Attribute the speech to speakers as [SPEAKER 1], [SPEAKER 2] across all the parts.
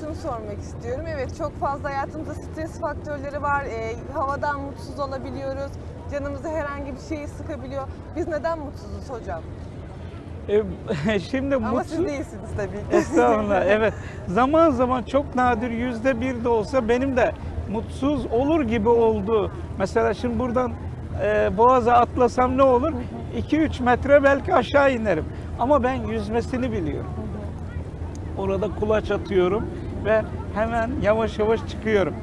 [SPEAKER 1] şunu sormak istiyorum. Evet çok fazla hayatımızda stres faktörleri var. Ee, havadan mutsuz olabiliyoruz. Canımızı herhangi bir şey sıkabiliyor. Biz neden mutsuzuz hocam?
[SPEAKER 2] E, şimdi
[SPEAKER 1] Ama
[SPEAKER 2] mutsuz...
[SPEAKER 1] siz değilsiniz tabii ki.
[SPEAKER 2] Estağfurullah evet. Zaman zaman çok nadir yüzde bir de olsa benim de mutsuz olur gibi oldu. Mesela şimdi buradan e, Boğaz'a atlasam ne olur? 2-3 metre belki aşağı inerim. Ama ben yüzmesini biliyorum. Orada kulaç atıyorum ve hemen yavaş yavaş çıkıyorum.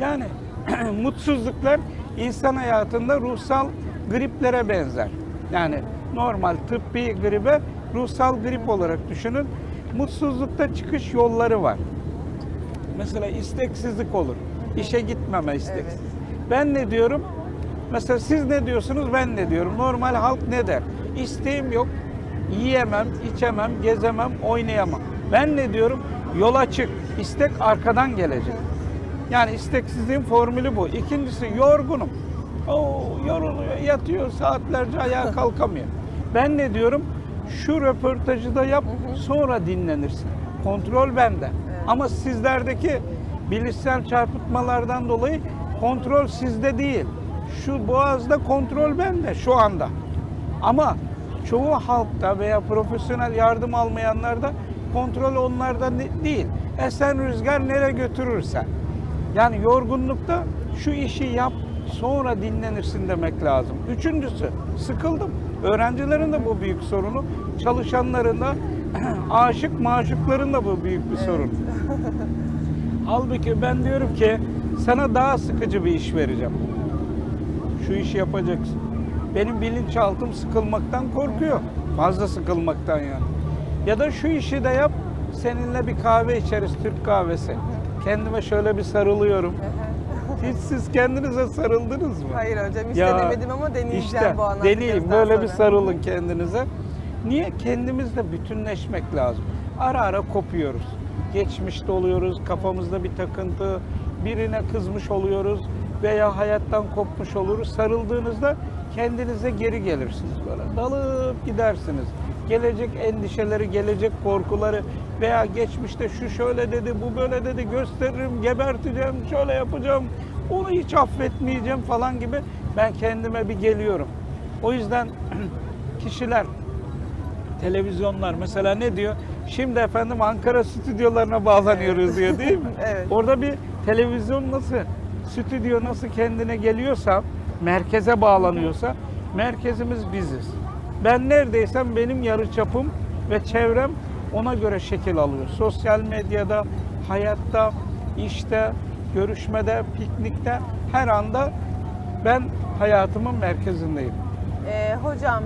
[SPEAKER 2] Yani mutsuzluklar insan hayatında ruhsal griplere benzer. Yani normal tıbbi gribe ruhsal grip olarak düşünün. Mutsuzlukta çıkış yolları var. Mesela isteksizlik olur. İşe gitmeme isteksiz.
[SPEAKER 1] Evet.
[SPEAKER 2] Ben ne diyorum? Mesela siz ne diyorsunuz? Ben ne diyorum? Normal halk ne der? İsteğim yok. Yiyemem, içemem, gezemem, oynayamam. Ben ne diyorum? Yola çık. İstek arkadan gelecek. Yani isteksizliğin formülü bu. İkincisi yorgunum. Oo, yoruluyor, yatıyor saatlerce ayağa kalkamıyor. Ben ne diyorum? Şu röportajı da yap, sonra dinlenirsin. Kontrol bende. Ama sizlerdeki bilişsel çarpıtmalardan dolayı kontrol sizde değil. Şu boğazda kontrol bende şu anda. Ama çoğu halkta veya profesyonel yardım almayanlarda kontrol onlarda değil. Esen rüzgar nereye götürürse. Yani yorgunlukta şu işi yap sonra dinlenirsin demek lazım. Üçüncüsü sıkıldım. Öğrencilerin de bu büyük sorunu. Çalışanların da aşık maşukların da bu büyük bir sorun. Halbuki ben diyorum ki sana daha sıkıcı bir iş vereceğim. Şu işi yapacaksın. Benim bilinçaltım sıkılmaktan korkuyor. Fazla sıkılmaktan yani. Ya da şu işi de yap. Seninle bir kahve içeriz Türk kahvesi. Kendime şöyle bir sarılıyorum. Hiç siz kendinize sarıldınız mı?
[SPEAKER 1] Hayır hocam hiç
[SPEAKER 2] Ya,
[SPEAKER 1] denemedim ama deneyeceğim
[SPEAKER 2] İşte
[SPEAKER 1] bu anlattıklarınızdan
[SPEAKER 2] deneyin böyle bir
[SPEAKER 1] sonra.
[SPEAKER 2] sarılın kendinize. Niye? Kendimizle bütünleşmek lazım. Ara ara kopuyoruz. Geçmişte oluyoruz, kafamızda bir takıntı, birine kızmış oluyoruz veya hayattan kopmuş oluruz. Sarıldığınızda kendinize geri gelirsiniz böyle. Dalıp gidersiniz. Gelecek endişeleri, gelecek korkuları veya geçmişte şu şöyle dedi, bu böyle dedi, gösteririm, geberteceğim, şöyle yapacağım, onu hiç affetmeyeceğim falan gibi ben kendime bir geliyorum. O yüzden kişiler televizyonlar mesela ne diyor? Şimdi efendim Ankara stüdyolarına bağlanıyoruz diyor değil mi?
[SPEAKER 1] Evet.
[SPEAKER 2] Orada bir televizyon nasıl, stüdyo nasıl kendine geliyorsa, merkeze bağlanıyorsa, merkezimiz biziz. Ben neredeysem benim yarıçapım ve çevrem ona göre şekil alıyor. Sosyal medyada, hayatta, işte, görüşmede, piknikte her anda ben hayatımın merkezindeyim.
[SPEAKER 1] Ee, hocam